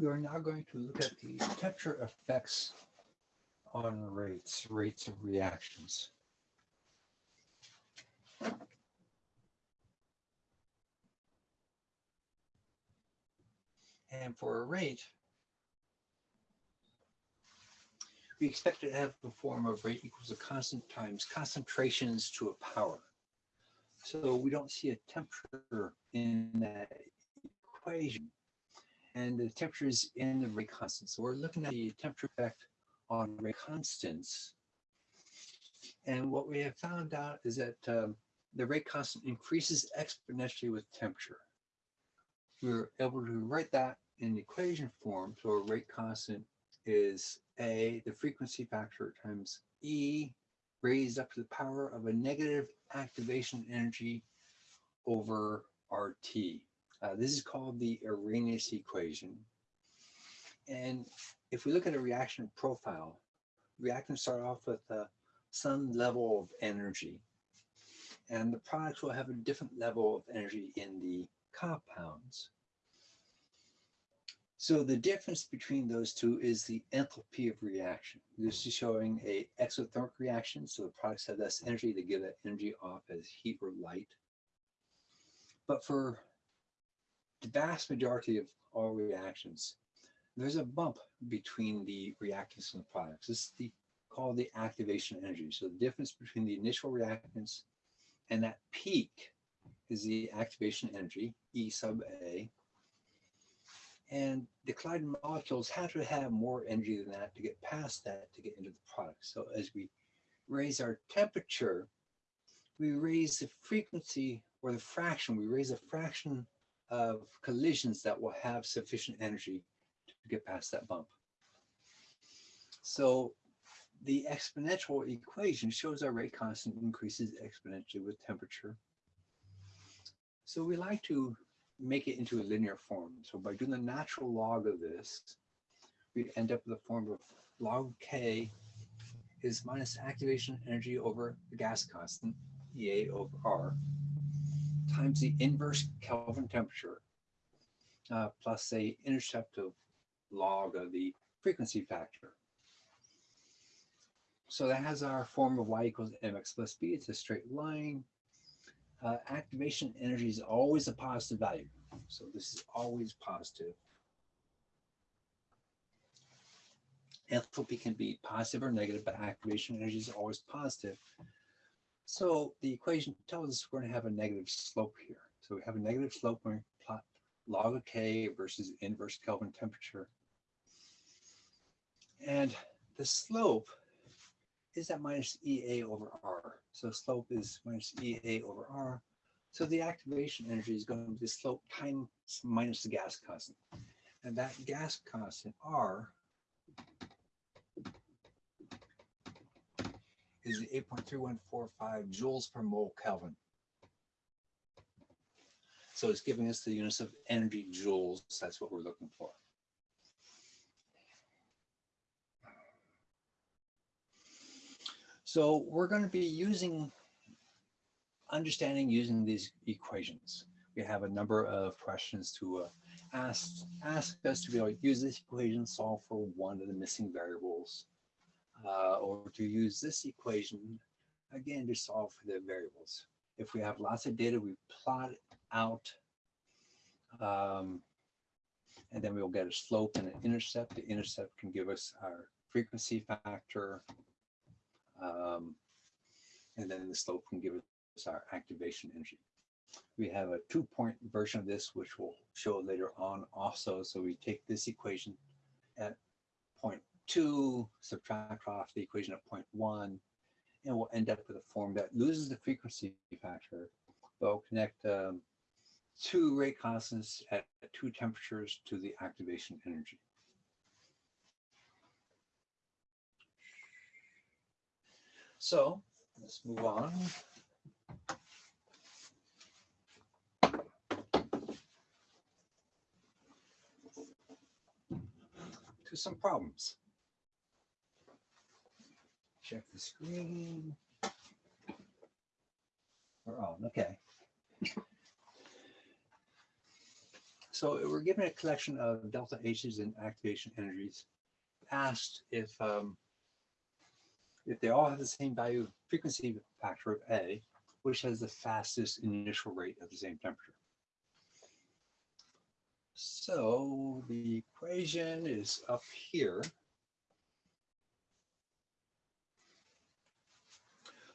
We are now going to look at the temperature effects on rates, rates of reactions. And for a rate, we expect it to have the form of rate equals a constant times concentrations to a power. So we don't see a temperature in that equation. And the temperature is in the rate constant. So we're looking at the temperature effect on rate constants. And what we have found out is that um, the rate constant increases exponentially with temperature. We were able to write that in equation form. So a rate constant is A, the frequency factor times E raised up to the power of a negative activation energy over RT. Uh, this is called the Arrhenius equation. And if we look at a reaction profile, reactants start off with uh, some level of energy. And the products will have a different level of energy in the compounds. So the difference between those two is the enthalpy of reaction. This is showing a exothermic reaction, so the products have less energy to give that energy off as heat or light. But for the vast majority of all reactions, there's a bump between the reactants and the products. This is the, called the activation energy. So the difference between the initial reactants and that peak is the activation energy, E sub A, and the colliding molecules have to have more energy than that to get past that to get into the product. So as we raise our temperature, we raise the frequency or the fraction, we raise a fraction of collisions that will have sufficient energy to get past that bump. So the exponential equation shows our rate constant increases exponentially with temperature. So we like to make it into a linear form. So by doing the natural log of this, we end up with a form of log K is minus activation energy over the gas constant, EA over R, times the inverse Kelvin temperature, uh, plus a intercept of log of the frequency factor. So that has our form of y equals mx plus b. It's a straight line uh, activation energy is always a positive value. So this is always positive. Enthalpy can be positive or negative, but activation energy is always positive. So the equation tells us we're going to have a negative slope here. So we have a negative slope when we plot log of K versus inverse Kelvin temperature. And the slope is that minus EA over R. So slope is minus EA over R. So the activation energy is going to be the slope times minus the gas constant. And that gas constant, R, is 8.3145 joules per mole Kelvin. So it's giving us the units of energy joules. That's what we're looking for. So we're going to be using, understanding using these equations. We have a number of questions to uh, ask, ask us to be able to use this equation, solve for one of the missing variables, uh, or to use this equation, again, to solve for the variables. If we have lots of data, we plot it out, um, and then we'll get a slope and an intercept. The intercept can give us our frequency factor, um, and then the slope can give us our activation energy. We have a two-point version of this, which we'll show later on also. So we take this equation at point two, subtract off the equation of point one, and we'll end up with a form that loses the frequency factor, but will connect um, two rate constants at two temperatures to the activation energy. So let's move on. To some problems. Check the screen. We're on, okay. So we're given a collection of delta H's and activation energies, asked if um, if they all have the same value frequency factor of A, which has the fastest initial rate at the same temperature. So the equation is up here.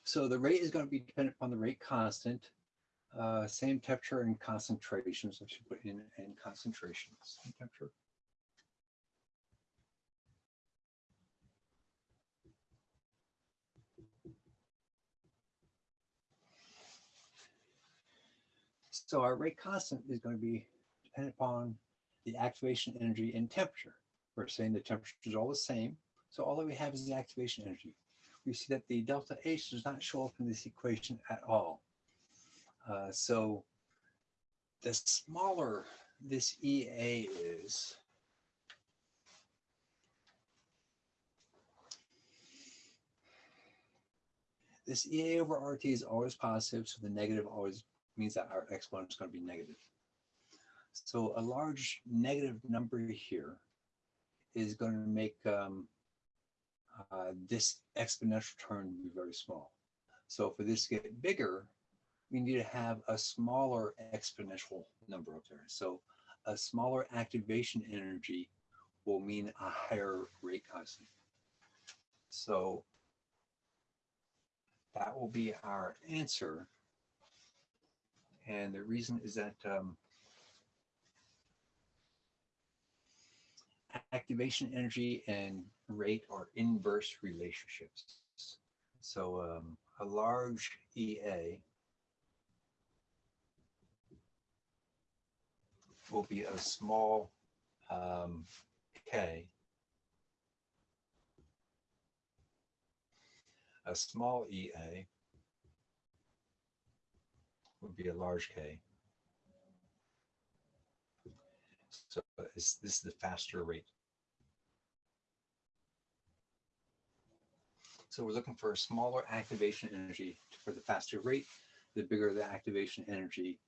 So the rate is going to be dependent upon the rate constant, uh, same temperature and concentration. So should put in in concentration, same temperature. So our rate constant is going to be dependent upon the activation energy and temperature. We're saying the temperature is all the same. So all that we have is the activation energy. We see that the delta H does not show up in this equation at all. Uh, so the smaller this EA is, this EA over RT is always positive, so the negative always means that our exponent is going to be negative. So a large negative number here is going to make um, uh, this exponential term be very small. So for this to get bigger, we need to have a smaller exponential number up there. So a smaller activation energy will mean a higher rate constant. So that will be our answer. And the reason is that um, activation energy and rate or inverse relationships. So um, a large EA will be a small um, K. A small EA would be a large K. So this is the faster rate. So we're looking for a smaller activation energy for the faster rate. The bigger the activation energy,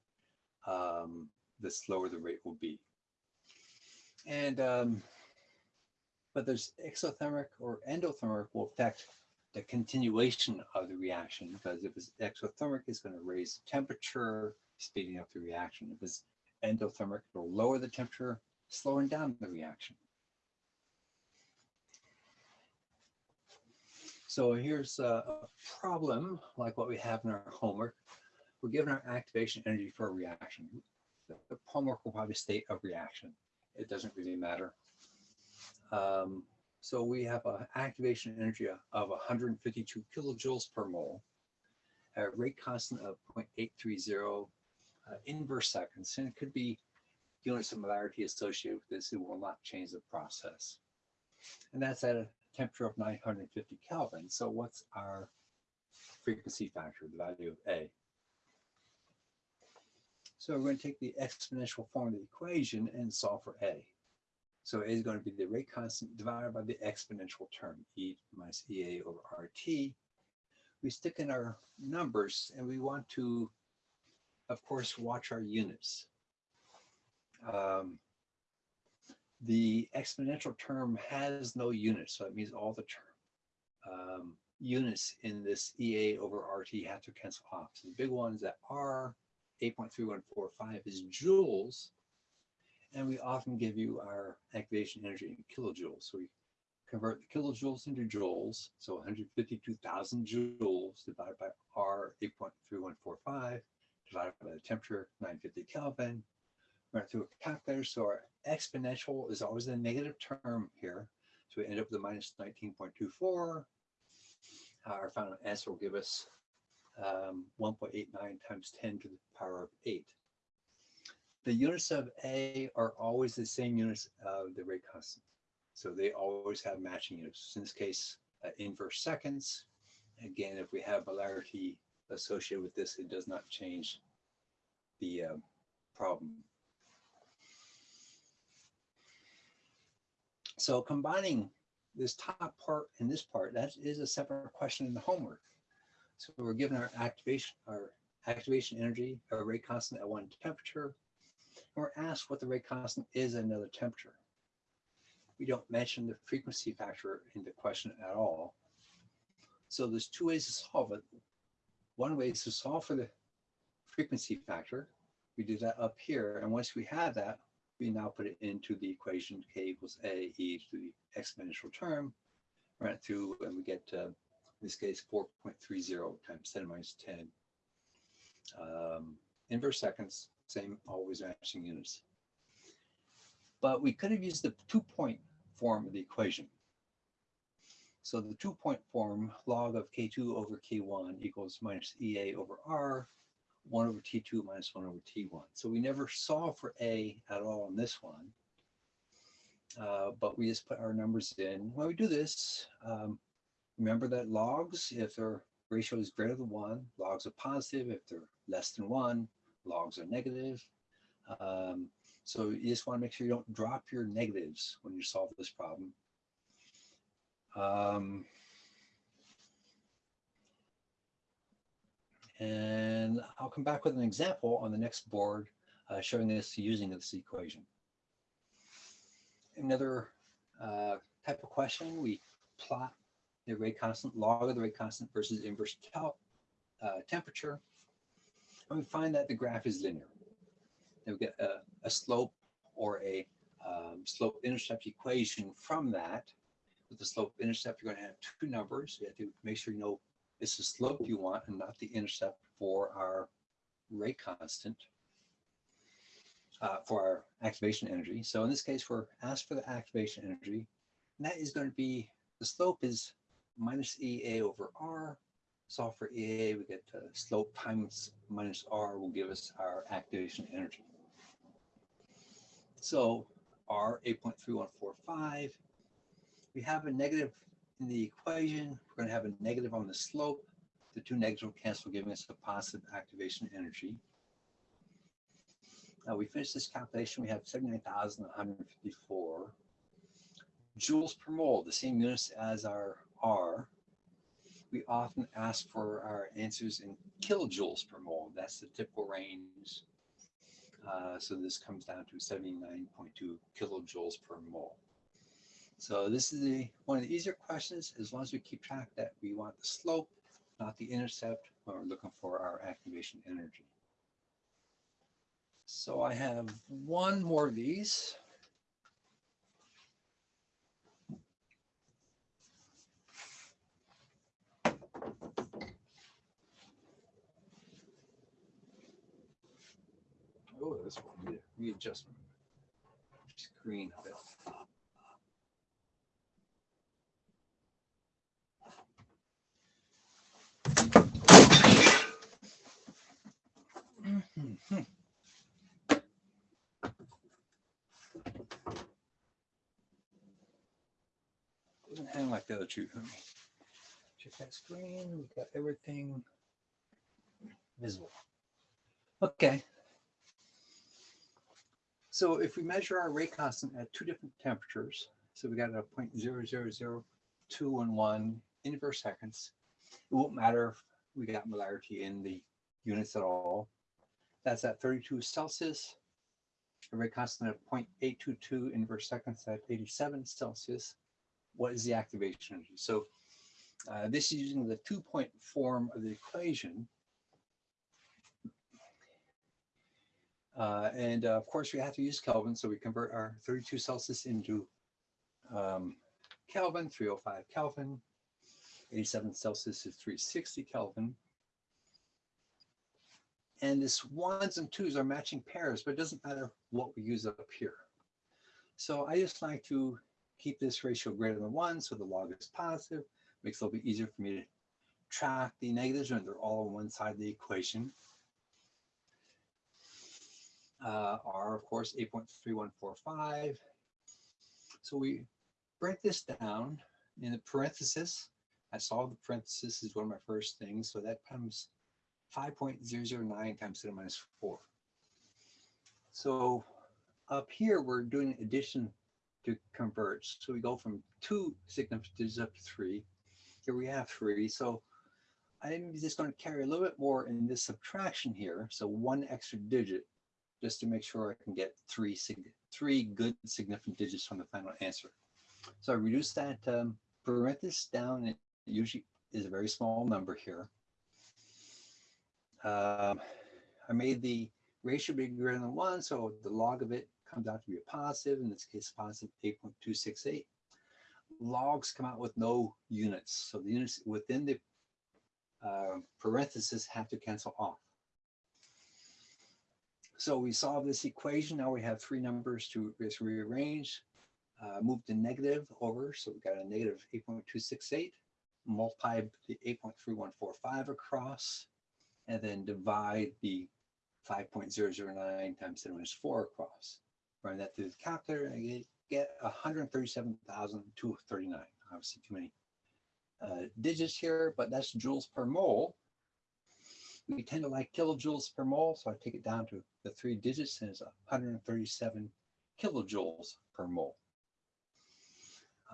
um, the slower the rate will be. And, um, but there's exothermic or endothermic will affect the continuation of the reaction because if it's exothermic, it's going to raise the temperature, speeding up the reaction. If it's endothermic, it'll lower the temperature, slowing down the reaction. So here's a problem like what we have in our homework. We're given our activation energy for a reaction. The homework will probably state of reaction. It doesn't really matter. Um, so we have an activation energy of 152 kilojoules per mole, a rate constant of 0.830 uh, inverse seconds, and it could be units of molarity associated with this. It will not change the process. And that's at a temperature of 950 Kelvin. So what's our frequency factor, the value of A? So we're going to take the exponential form of the equation and solve for A. So A is going to be the rate constant divided by the exponential term, E minus EA over RT. We stick in our numbers and we want to, of course, watch our units. Um, the exponential term has no units, so it means all the term um, units in this EA over RT have to cancel off. So the big ones that are 8.3145 is joules, and we often give you our activation energy in kilojoules. So we convert the kilojoules into joules, so 152,000 joules divided by R 8.3145 divided by the temperature 950 Kelvin run through a calculator. So our exponential is always a negative term here. So we end up with a minus 19.24. Our final answer will give us um, 1.89 times 10 to the power of 8. The units of A are always the same units of the rate constant. So they always have matching units. In this case, uh, inverse seconds. Again, if we have molarity associated with this, it does not change the uh, problem. So combining this top part and this part, that is a separate question in the homework. So we're given our activation, our activation energy, our rate constant at one temperature. And we're asked what the rate constant is at another temperature. We don't mention the frequency factor in the question at all. So there's two ways to solve it. One way is to solve for the frequency factor. We do that up here. And once we have that, we now put it into the equation k equals a e to the exponential term, run it through, and we get, uh, in this case, 4.30 times 10 minus 10. Um, inverse seconds, same, always matching units. But we could have used the two-point form of the equation. So the two-point form, log of k2 over k1 equals minus ea over r, 1 over t2 minus 1 over t1. So we never solve for a at all in this one. Uh, but we just put our numbers in. When we do this, um, remember that logs, if their ratio is greater than 1, logs are positive. If they're less than 1, logs are negative. Um, so you just want to make sure you don't drop your negatives when you solve this problem. Um, and I'll come back with an example on the next board uh, showing this using this equation. Another uh, type of question, we plot the rate constant, log of the rate constant versus inverse uh, temperature. And we find that the graph is linear. And we get a, a slope or a um, slope intercept equation from that. With the slope intercept, you're going to have two numbers. You have to make sure you know it's the slope you want and not the intercept for our rate constant uh, for our activation energy. So in this case, we're asked for the activation energy. And that is going to be, the slope is minus EA over R. Solve for EA, we get the slope times minus R will give us our activation energy. So R 8.3145. We have a negative in the equation. We're going to have a negative on the slope. The two negatives will cancel, giving us a positive activation energy. Now we finish this calculation. We have 79,154 joules per mole, the same units as our R. We often ask for our answers in kilojoules per mole. That's the typical range. Uh, so this comes down to 79.2 kilojoules per mole. So this is the one of the easier questions. As long as we keep track that we want the slope, not the intercept, when we're looking for our activation energy. So I have one more of these. Oh, this one readjustment. Screen a bit. Mhm. Doesn't Let me um, check that screen. We've got everything visible. Okay. So if we measure our rate constant at two different temperatures, so we got a point zero zero zero two and one inverse seconds, it won't matter if we got molarity in the units at all. That's at 32 Celsius. A rate constant of 0.822 inverse seconds at 87 Celsius. What is the activation energy? So uh, this is using the two-point form of the equation. Uh, and uh, of course, we have to use Kelvin, so we convert our 32 Celsius into um, Kelvin, 305 Kelvin. 87 Celsius is 360 Kelvin. And this ones and twos are matching pairs, but it doesn't matter what we use up here. So I just like to keep this ratio greater than one, so the log is positive. Makes it a little bit easier for me to track the negatives when they're all on one side of the equation. Uh, R, of course, 8.3145. So we break this down in the parenthesis. I saw the parenthesis is one of my first things. So that comes 5.009 times 10 to the minus 4. So up here, we're doing addition to converge. So we go from two significant digits up to three. Here we have three. So I'm just going to carry a little bit more in this subtraction here. So one extra digit just to make sure I can get three, sig- three good significant digits from the final answer. So I reduce that um, parenthesis down. It usually is a very small number here. Um, I made the ratio be greater than one, so the log of it comes out to be a positive, in this case, positive 8.268. Logs come out with no units, so the units within the uh, parentheses have to cancel off. So we solve this equation. Now we have three numbers to just rearrange. Uh, move the negative over, so we've got a negative 8.268. Multiply the 8.3145 across, and then divide the 5.009 times 10 minus 4 across. Run that through the calculator, and I get- get 137,239. Obviously, too many uh, digits here, but that's joules per mole. We tend to like kilojoules per mole, so I take it down to the three digits and it's 137 kilojoules per mole.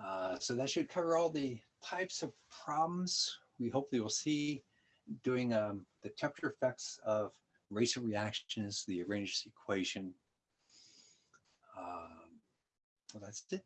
Uh, so that should cover all the types of problems we hopefully will see doing um, the temperature effects of racial reactions, the Arrhenius equation. Um, well, that's it.